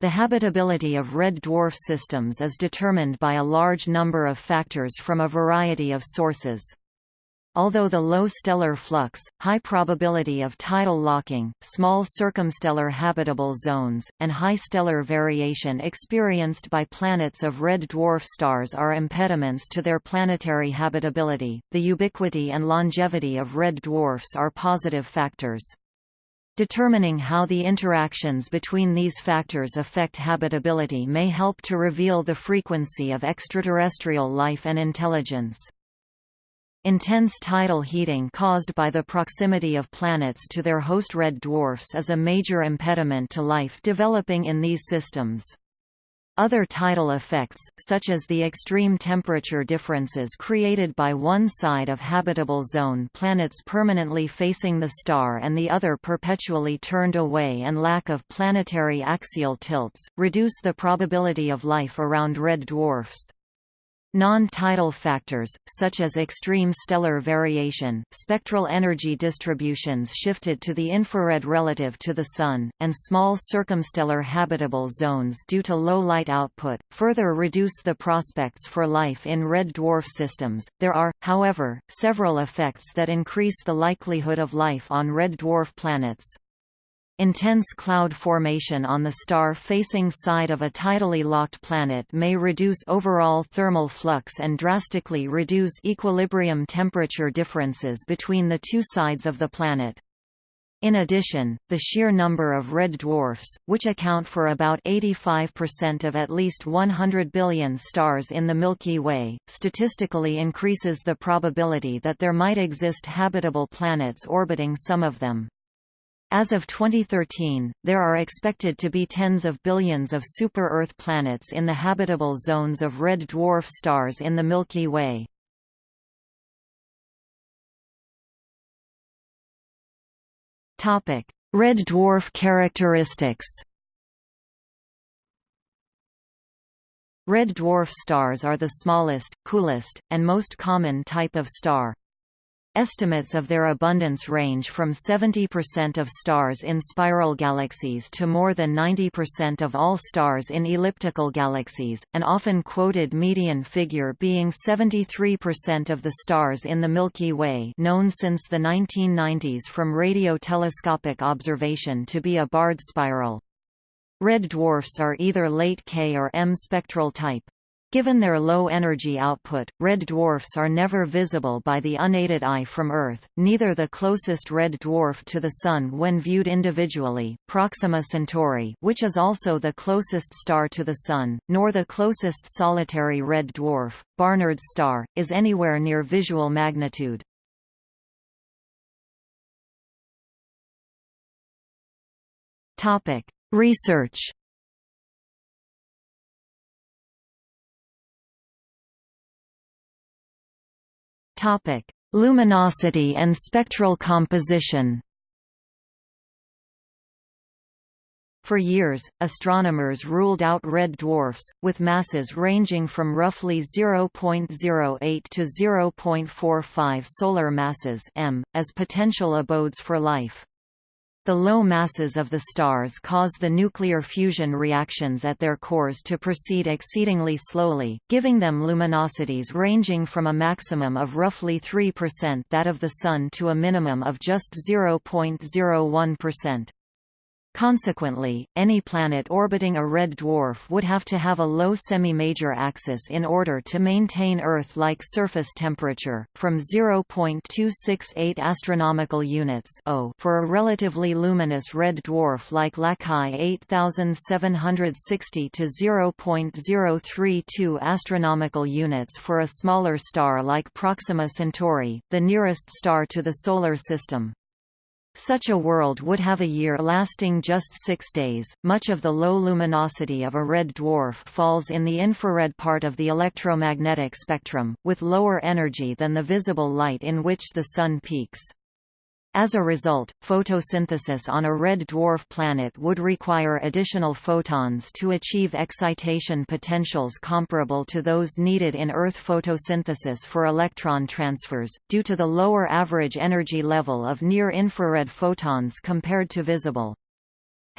The habitability of red dwarf systems is determined by a large number of factors from a variety of sources. Although the low stellar flux, high probability of tidal locking, small circumstellar habitable zones, and high stellar variation experienced by planets of red dwarf stars are impediments to their planetary habitability, the ubiquity and longevity of red dwarfs are positive factors. Determining how the interactions between these factors affect habitability may help to reveal the frequency of extraterrestrial life and intelligence. Intense tidal heating caused by the proximity of planets to their host red dwarfs is a major impediment to life developing in these systems. Other tidal effects, such as the extreme temperature differences created by one side of habitable zone planets permanently facing the star and the other perpetually turned away and lack of planetary axial tilts, reduce the probability of life around red dwarfs. Non-tidal factors, such as extreme stellar variation, spectral energy distributions shifted to the infrared relative to the Sun, and small circumstellar habitable zones due to low light output, further reduce the prospects for life in red dwarf systems. There are, however, several effects that increase the likelihood of life on red dwarf planets. Intense cloud formation on the star-facing side of a tidally locked planet may reduce overall thermal flux and drastically reduce equilibrium temperature differences between the two sides of the planet. In addition, the sheer number of red dwarfs, which account for about 85% of at least 100 billion stars in the Milky Way, statistically increases the probability that there might exist habitable planets orbiting some of them. As of 2013, there are expected to be tens of billions of super-Earth planets in the habitable zones of red dwarf stars in the Milky Way. Red dwarf characteristics Red dwarf stars are the smallest, coolest, and most common type of star. Estimates of their abundance range from 70% of stars in spiral galaxies to more than 90% of all stars in elliptical galaxies, an often quoted median figure being 73% of the stars in the Milky Way known since the 1990s from radio-telescopic observation to be a barred spiral. Red dwarfs are either late K or M spectral type. Given their low energy output, red dwarfs are never visible by the unaided eye from Earth, neither the closest red dwarf to the Sun when viewed individually, Proxima Centauri which is also the closest star to the Sun, nor the closest solitary red dwarf, Barnard's star, is anywhere near visual magnitude. Research Topic: Luminosity and spectral composition. For years, astronomers ruled out red dwarfs, with masses ranging from roughly 0.08 to 0.45 solar masses m, as potential abodes for life. The low masses of the stars cause the nuclear fusion reactions at their cores to proceed exceedingly slowly, giving them luminosities ranging from a maximum of roughly 3% that of the Sun to a minimum of just 0.01%. Consequently, any planet orbiting a red dwarf would have to have a low semi-major axis in order to maintain Earth-like surface temperature, from 0.268 astronomical units for a relatively luminous red dwarf like Lacaille 8760 to 0.032 astronomical units for a smaller star like Proxima Centauri, the nearest star to the Solar System. Such a world would have a year lasting just six days. Much of the low luminosity of a red dwarf falls in the infrared part of the electromagnetic spectrum, with lower energy than the visible light in which the Sun peaks. As a result, photosynthesis on a red dwarf planet would require additional photons to achieve excitation potentials comparable to those needed in Earth photosynthesis for electron transfers, due to the lower average energy level of near-infrared photons compared to visible.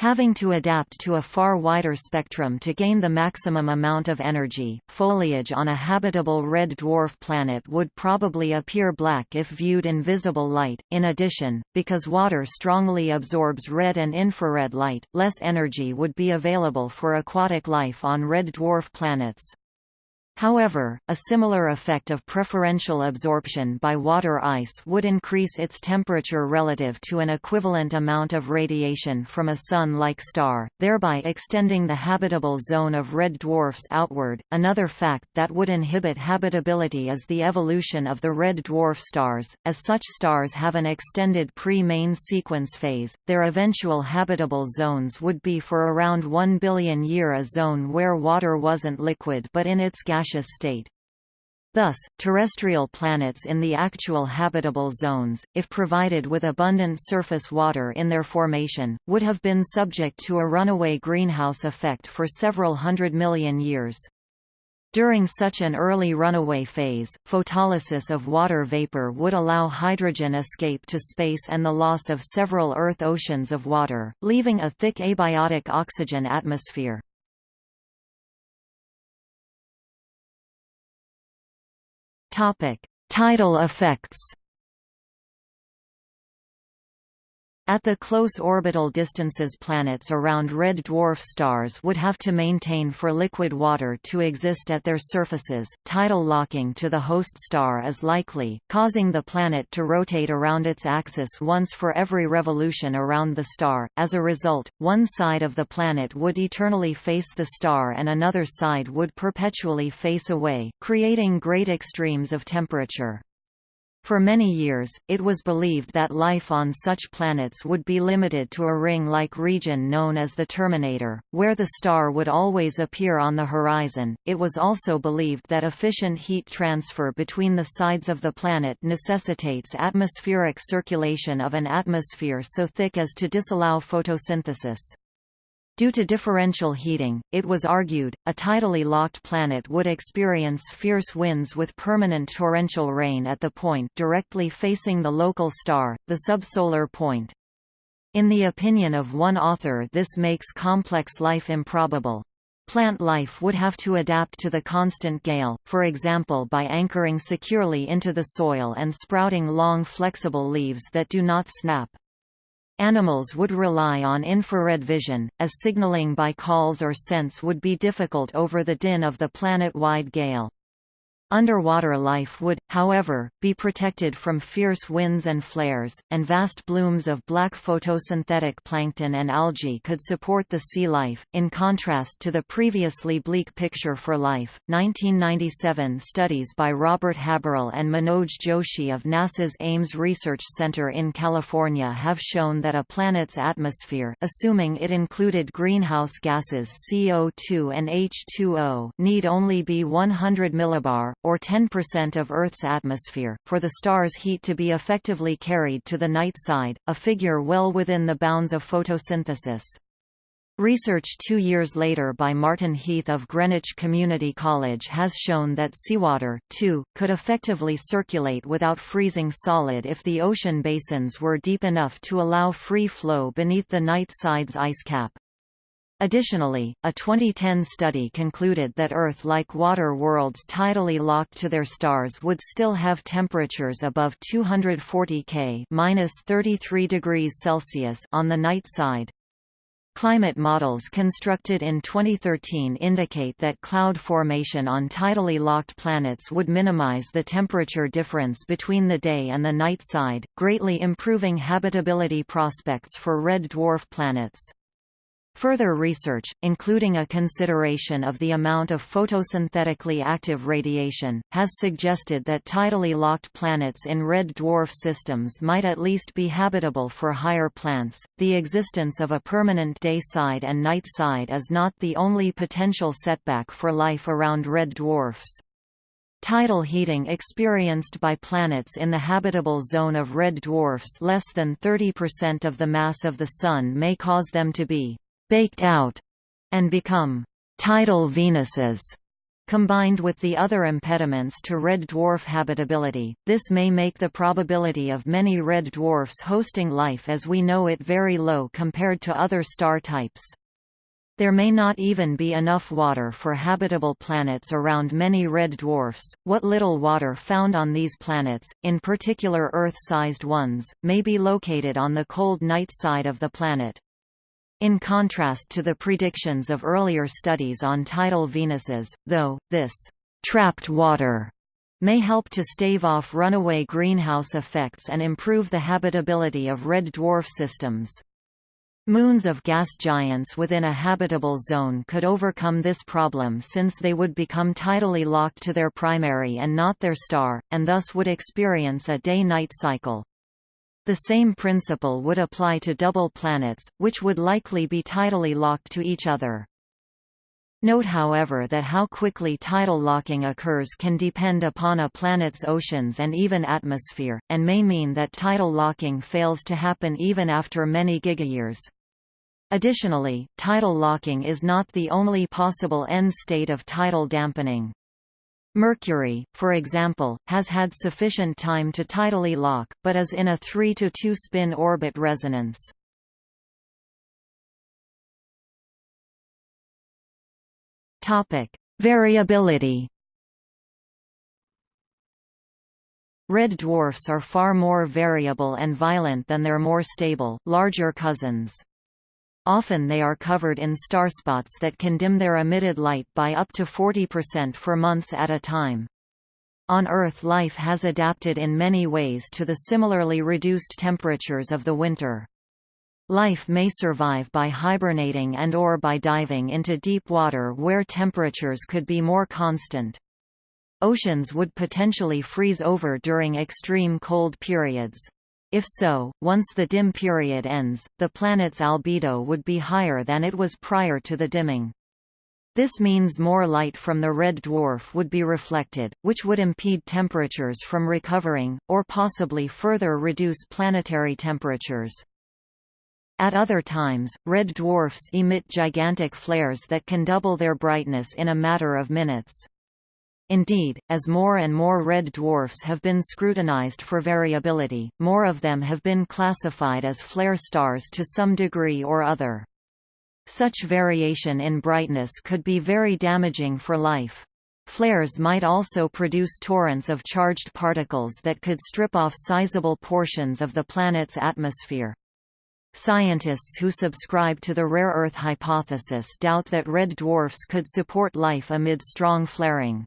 Having to adapt to a far wider spectrum to gain the maximum amount of energy, foliage on a habitable red dwarf planet would probably appear black if viewed in visible light. In addition, because water strongly absorbs red and infrared light, less energy would be available for aquatic life on red dwarf planets. However, a similar effect of preferential absorption by water ice would increase its temperature relative to an equivalent amount of radiation from a Sun-like star, thereby extending the habitable zone of red dwarfs outward. Another fact that would inhibit habitability is the evolution of the red dwarf stars. As such stars have an extended pre-main sequence phase, their eventual habitable zones would be for around 1 billion year a zone where water wasn't liquid but in its gaseous gaseous state. Thus, terrestrial planets in the actual habitable zones, if provided with abundant surface water in their formation, would have been subject to a runaway greenhouse effect for several hundred million years. During such an early runaway phase, photolysis of water vapor would allow hydrogen escape to space and the loss of several Earth oceans of water, leaving a thick abiotic oxygen atmosphere. Topic: Tidal effects. At the close orbital distances planets around red dwarf stars would have to maintain for liquid water to exist at their surfaces. Tidal locking to the host star is likely, causing the planet to rotate around its axis once for every revolution around the star. As a result, one side of the planet would eternally face the star and another side would perpetually face away, creating great extremes of temperature. For many years, it was believed that life on such planets would be limited to a ring-like region known as the terminator, where the star would always appear on the horizon. It was also believed that efficient heat transfer between the sides of the planet necessitates atmospheric circulation of an atmosphere so thick as to disallow photosynthesis. Due to differential heating, it was argued, a tidally locked planet would experience fierce winds with permanent torrential rain at the point directly facing the local star, the subsolar point. In the opinion of one author this makes complex life improbable. Plant life would have to adapt to the constant gale, for example by anchoring securely into the soil and sprouting long flexible leaves that do not snap. Animals would rely on infrared vision, as signaling by calls or scents would be difficult over the din of the planet-wide gale. Underwater life would, however, be protected from fierce winds and flares, and vast blooms of black photosynthetic plankton and algae could support the sea life. In contrast to the previously bleak picture for life, 1997 studies by Robert Haberle and Manoj Joshi of NASA's Ames Research Center in California have shown that a planet's atmosphere assuming it included greenhouse gases CO2 and H2O need only be 100 millibar or 10% of Earth's atmosphere, for the star's heat to be effectively carried to the night side, a figure well within the bounds of photosynthesis. Research two years later by Martin Heath of Greenwich Community College has shown that seawater, too, could effectively circulate without freezing solid if the ocean basins were deep enough to allow free flow beneath the night side's ice cap. Additionally, a 2010 study concluded that Earth-like water worlds tidally locked to their stars would still have temperatures above 240 K (-33 degrees Celsius) on the night side. Climate models constructed in 2013 indicate that cloud formation on tidally locked planets would minimize the temperature difference between the day and the night side, greatly improving habitability prospects for red dwarf planets. Further research, including a consideration of the amount of photosynthetically active radiation, has suggested that tidally locked planets in red dwarf systems might at least be habitable for higher plants. The existence of a permanent day side and night side is not the only potential setback for life around red dwarfs. Tidal heating experienced by planets in the habitable zone of red dwarfs less than 30% of the mass of the Sun may cause them to be baked out and become tidal Venuses. Combined with the other impediments to red dwarf habitability, this may make the probability of many red dwarfs hosting life as we know it very low compared to other star types. There may not even be enough water for habitable planets around many red dwarfs. What little water found on these planets, in particular Earth-sized ones, may be located on the cold night side of the planet. In contrast to the predictions of earlier studies on tidal Venuses, though, this trapped water may help to stave off runaway greenhouse effects and improve the habitability of red dwarf systems. Moons of gas giants within a habitable zone could overcome this problem since they would become tidally locked to their primary and not their star, and thus would experience a day-night cycle. The same principle would apply to double planets, which would likely be tidally locked to each other. Note however that how quickly tidal locking occurs can depend upon a planet's oceans and even atmosphere, and may mean that tidal locking fails to happen even after many gigayears. Additionally, tidal locking is not the only possible end state of tidal dampening. Mercury, for example, has had sufficient time to tidally lock, but is in a 3 to 2 spin orbit resonance. Topic: Variability. Red dwarfs are far more variable and violent than their more stable, larger cousins. Often they are covered in starspots that can dim their emitted light by up to 40% for months at a time. On Earth life has adapted in many ways to the similarly reduced temperatures of the winter. Life may survive by hibernating and or by diving into deep water where temperatures could be more constant. Oceans would potentially freeze over during extreme cold periods. If so, once the dim period ends, the planet's albedo would be higher than it was prior to the dimming. This means more light from the red dwarf would be reflected, which would impede temperatures from recovering, or possibly further reduce planetary temperatures. At other times, red dwarfs emit gigantic flares that can double their brightness in a matter of minutes. Indeed, as more and more red dwarfs have been scrutinized for variability, more of them have been classified as flare stars to some degree or other. Such variation in brightness could be very damaging for life. Flares might also produce torrents of charged particles that could strip off sizable portions of the planet's atmosphere. Scientists who subscribe to the rare Earth hypothesis doubt that red dwarfs could support life amid strong flaring.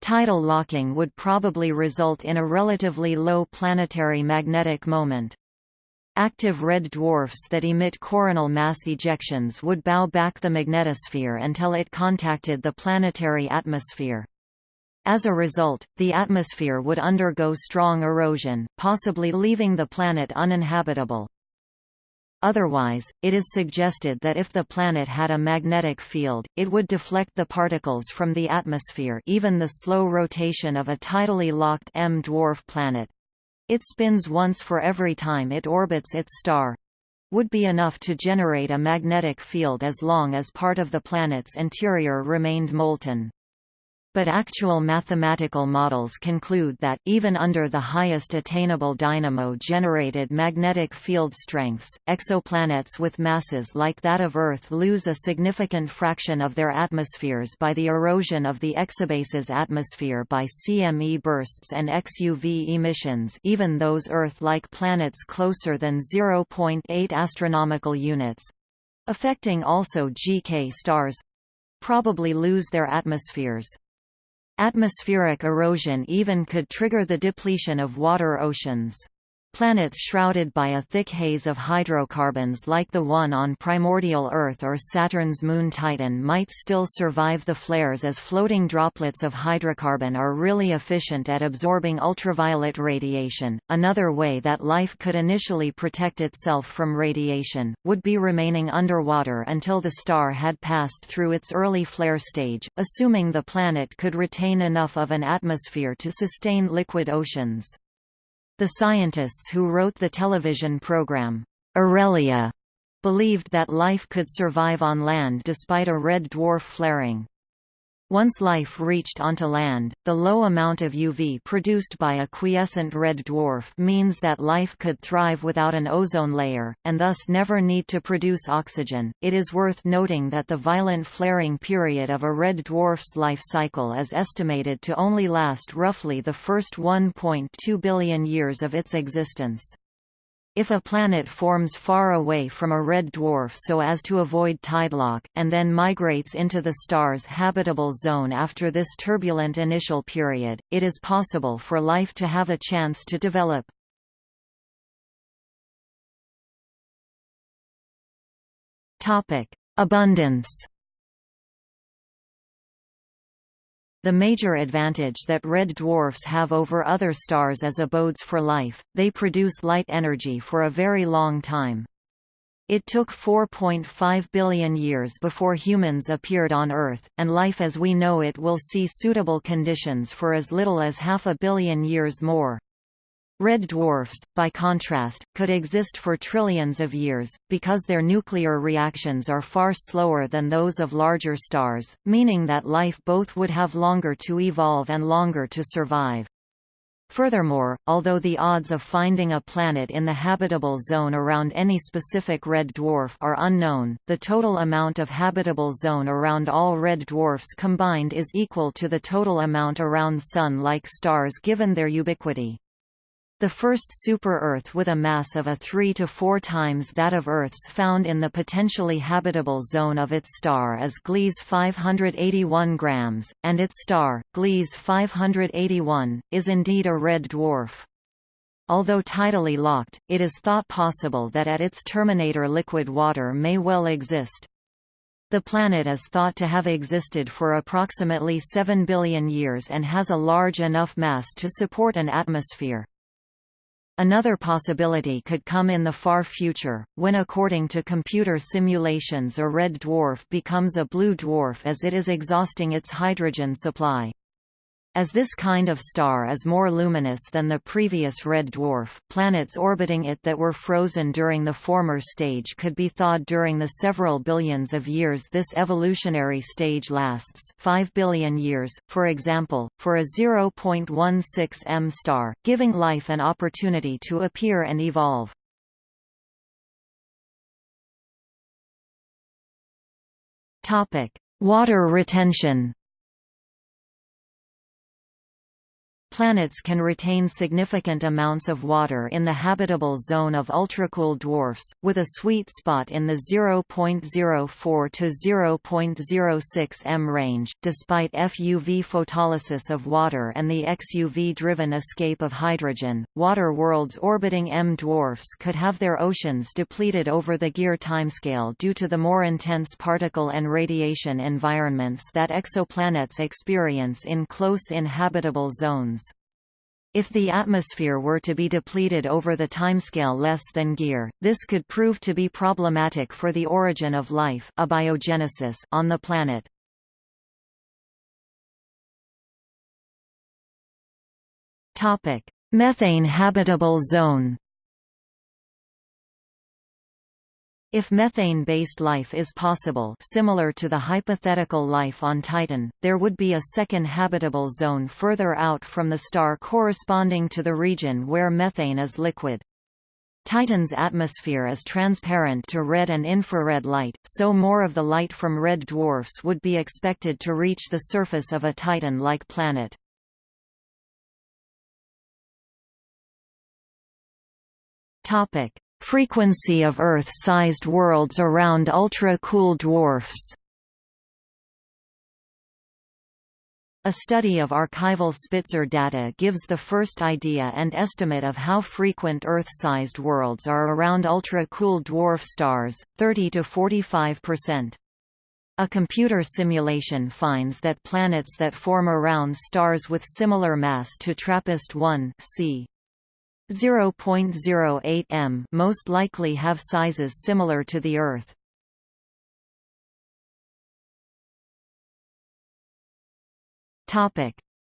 Tidal locking would probably result in a relatively low planetary magnetic moment. Active red dwarfs that emit coronal mass ejections would bow back the magnetosphere until it contacted the planetary atmosphere. As a result, the atmosphere would undergo strong erosion, possibly leaving the planet uninhabitable. Otherwise, it is suggested that if the planet had a magnetic field, it would deflect the particles from the atmosphere even the slow rotation of a tidally locked M-dwarf planet—it spins once for every time it orbits its star—would be enough to generate a magnetic field as long as part of the planet's interior remained molten but actual mathematical models conclude that, even under the highest attainable dynamo-generated magnetic field strengths, exoplanets with masses like that of Earth lose a significant fraction of their atmospheres by the erosion of the exobase's atmosphere by CME bursts and XUV emissions even those Earth-like planets closer than 0.8 astronomical units—affecting also GK stars—probably lose their atmospheres. Atmospheric erosion even could trigger the depletion of water oceans. Planets shrouded by a thick haze of hydrocarbons like the one on primordial Earth or Saturn's moon Titan might still survive the flares as floating droplets of hydrocarbon are really efficient at absorbing ultraviolet radiation. Another way that life could initially protect itself from radiation would be remaining underwater until the star had passed through its early flare stage, assuming the planet could retain enough of an atmosphere to sustain liquid oceans. The scientists who wrote the television program, Aurelia, believed that life could survive on land despite a red dwarf flaring. Once life reached onto land, the low amount of UV produced by a quiescent red dwarf means that life could thrive without an ozone layer, and thus never need to produce oxygen. It is worth noting that the violent flaring period of a red dwarf's life cycle is estimated to only last roughly the first 1.2 billion years of its existence. If a planet forms far away from a red dwarf so as to avoid tidelock, and then migrates into the star's habitable zone after this turbulent initial period, it is possible for life to have a chance to develop. Abundance The major advantage that red dwarfs have over other stars as abodes for life, they produce light energy for a very long time. It took 4.5 billion years before humans appeared on Earth, and life as we know it will see suitable conditions for as little as half a billion years more. Red dwarfs, by contrast, could exist for trillions of years, because their nuclear reactions are far slower than those of larger stars, meaning that life both would have longer to evolve and longer to survive. Furthermore, although the odds of finding a planet in the habitable zone around any specific red dwarf are unknown, the total amount of habitable zone around all red dwarfs combined is equal to the total amount around Sun-like stars given their ubiquity. The first super-Earth with a mass of a 3 to 4 times that of Earth's found in the potentially habitable zone of its star is Gliese 581 grams, and its star, Gliese 581, is indeed a red dwarf. Although tidally locked, it is thought possible that at its terminator liquid water may well exist. The planet is thought to have existed for approximately 7 billion years and has a large enough mass to support an atmosphere. Another possibility could come in the far future, when according to computer simulations a red dwarf becomes a blue dwarf as it is exhausting its hydrogen supply. As this kind of star is more luminous than the previous red dwarf, planets orbiting it that were frozen during the former stage could be thawed during the several billions of years this evolutionary stage lasts 5 billion years, for example, for a 0.16 m star, giving life an opportunity to appear and evolve. Water retention Planets can retain significant amounts of water in the habitable zone of ultracool dwarfs, with a sweet spot in the 0.04 to 0.06 m range. Despite FUV photolysis of water and the XUV-driven escape of hydrogen, water worlds orbiting M dwarfs could have their oceans depleted over the Gear timescale due to the more intense particle and radiation environments that exoplanets experience in close inhabitable zones. If the atmosphere were to be depleted over the timescale less than Gear, this could prove to be problematic for the origin of life abiogenesis on the planet. Methane habitable zone If methane-based life is possible similar to the hypothetical life on Titan, there would be a second habitable zone further out from the star corresponding to the region where methane is liquid. Titan's atmosphere is transparent to red and infrared light, so more of the light from red dwarfs would be expected to reach the surface of a Titan-like planet. Topic: Frequency of Earth-sized worlds around ultra-cool dwarfs A study of archival Spitzer data gives the first idea and estimate of how frequent Earth-sized worlds are around ultra-cool dwarf stars, 30 to 45 percent. A computer simulation finds that planets that form around stars with similar mass to TRAPPIST-1 c. 0.08 m most likely have sizes similar to the Earth.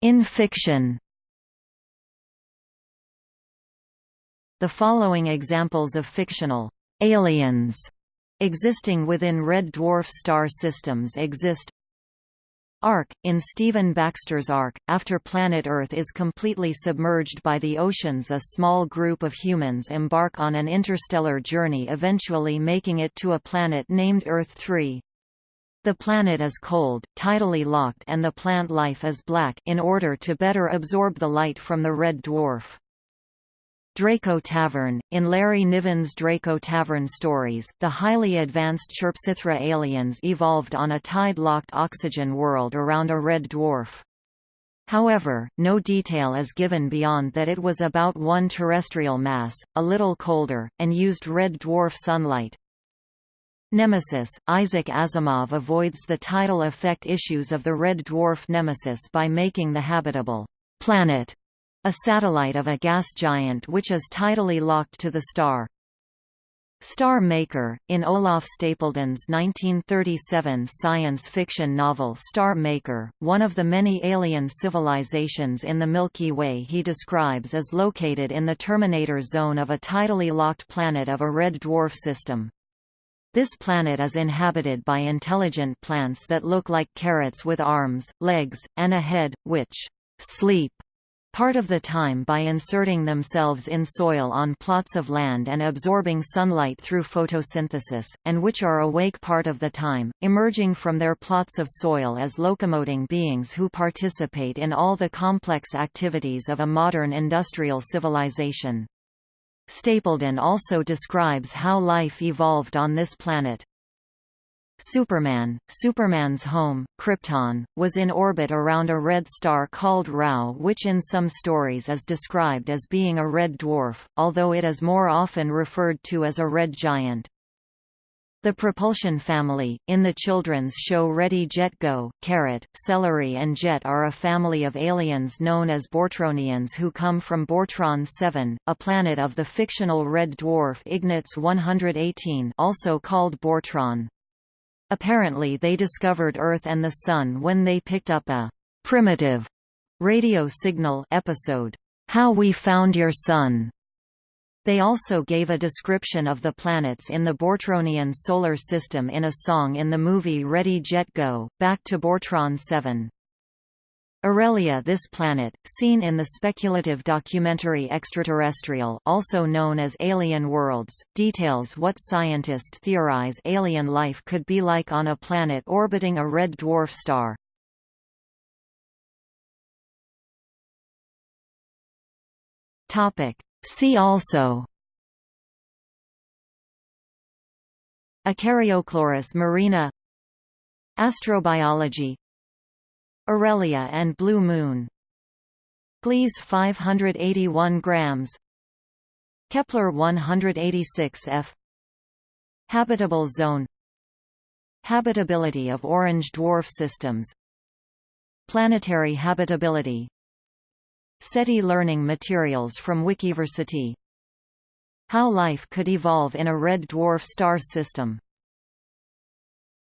In fiction The following examples of fictional aliens existing within red dwarf star systems exist Ark, in Stephen Baxter's Ark, after planet Earth is completely submerged by the oceans a small group of humans embark on an interstellar journey eventually making it to a planet named Earth 3. The planet is cold, tidally locked and the plant life is black in order to better absorb the light from the red dwarf. Draco Tavern. In Larry Niven's Draco Tavern stories, the highly advanced Chirpsithra aliens evolved on a tide-locked oxygen world around a red dwarf. However, no detail is given beyond that it was about one terrestrial mass, a little colder, and used red dwarf sunlight. Nemesis – Isaac Asimov avoids the tidal effect issues of the red dwarf Nemesis by making the habitable planet a satellite of a gas giant which is tidally locked to the star. Star Maker, in Olaf Stapledon's 1937 science fiction novel Star Maker, one of the many alien civilizations in the Milky Way he describes is located in the terminator zone of a tidally locked planet of a red dwarf system. This planet is inhabited by intelligent plants that look like carrots with arms, legs, and a head, which sleep part of the time by inserting themselves in soil on plots of land and absorbing sunlight through photosynthesis, and which are awake part of the time, emerging from their plots of soil as locomoting beings who participate in all the complex activities of a modern industrial civilization. Stapledon also describes how life evolved on this planet. Superman, Superman's home, Krypton, was in orbit around a red star called Rao which in some stories is described as being a red dwarf, although it is more often referred to as a red giant. The propulsion family, in the children's show Ready Jet Go, Carrot, Celery and Jet are a family of aliens known as Bortronians who come from Bortron 7, a planet of the fictional red dwarf Ignatz 118 also called Bortron. Apparently they discovered Earth and the Sun when they picked up a «primitive» radio signal episode, How We Found Your Sun. They also gave a description of the planets in the Bortronian solar system in a song in the movie Ready Jet Go, Back to Bortron 7. Aurelia this planet, seen in the speculative documentary Extraterrestrial also known as Alien Worlds, details what scientists theorize alien life could be like on a planet orbiting a red dwarf star. See also Acaryochloris marina Astrobiology Aurelia and Blue Moon. Gliese 581 grams. Kepler 186 f. Habitable zone. Habitability of orange dwarf systems. Planetary habitability. SETI learning materials from Wikiversity. How life could evolve in a red dwarf star system